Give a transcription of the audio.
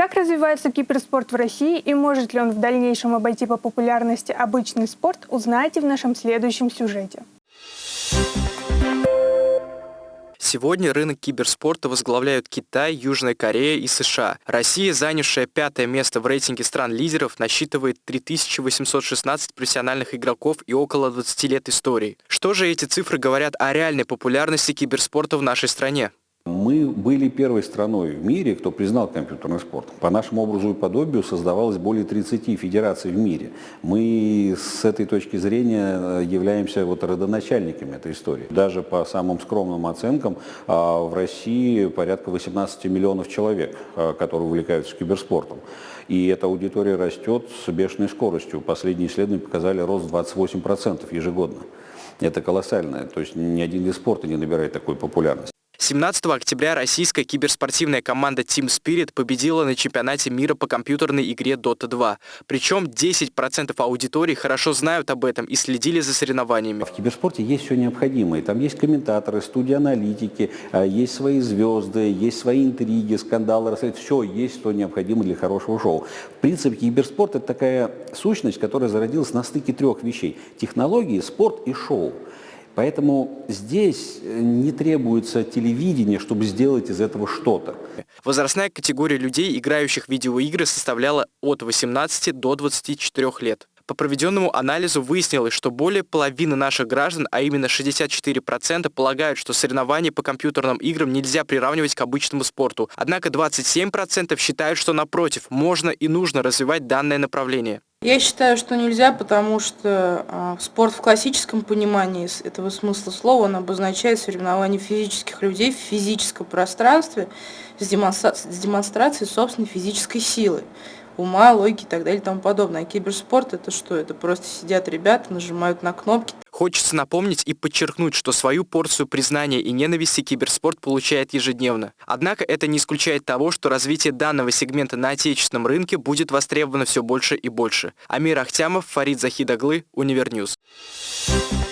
Как развивается киберспорт в России и может ли он в дальнейшем обойти по популярности обычный спорт, узнаете в нашем следующем сюжете. Сегодня рынок киберспорта возглавляют Китай, Южная Корея и США. Россия, занявшая пятое место в рейтинге стран-лидеров, насчитывает 3816 профессиональных игроков и около 20 лет истории. Что же эти цифры говорят о реальной популярности киберспорта в нашей стране? Мы были первой страной в мире, кто признал компьютерный спорт. По нашему образу и подобию создавалось более 30 федераций в мире. Мы с этой точки зрения э, являемся вот родоначальниками этой истории. Даже по самым скромным оценкам а, в России порядка 18 миллионов человек, а, которые увлекаются киберспортом. И эта аудитория растет с бешеной скоростью. Последние исследования показали рост 28% ежегодно. Это колоссально. То есть ни один вид спорта не набирает такой популярности. 17 октября российская киберспортивная команда Team Spirit победила на чемпионате мира по компьютерной игре Dota 2. Причем 10% аудитории хорошо знают об этом и следили за соревнованиями. В киберспорте есть все необходимое. Там есть комментаторы, студии аналитики, а, есть свои звезды, есть свои интриги, скандалы. Все есть, что необходимо для хорошего шоу. В принципе, киберспорт – это такая сущность, которая зародилась на стыке трех вещей. Технологии, спорт и шоу. Поэтому здесь э, не требуется телевидение, чтобы сделать из этого что-то. Возрастная категория людей, играющих в видеоигры, составляла от 18 до 24 лет. По проведенному анализу выяснилось, что более половины наших граждан, а именно 64%, полагают, что соревнования по компьютерным играм нельзя приравнивать к обычному спорту. Однако 27% считают, что напротив, можно и нужно развивать данное направление. Я считаю, что нельзя, потому что э, спорт в классическом понимании этого смысла слова, он обозначает соревнование физических людей в физическом пространстве с, демонстра с демонстрацией собственной физической силы ума, логики и так далее и тому подобное. А киберспорт это что? Это просто сидят ребята, нажимают на кнопки. Хочется напомнить и подчеркнуть, что свою порцию признания и ненависти киберспорт получает ежедневно. Однако это не исключает того, что развитие данного сегмента на отечественном рынке будет востребовано все больше и больше. Амир Ахтямов, Фарид Захидаглы, Univer News. Thank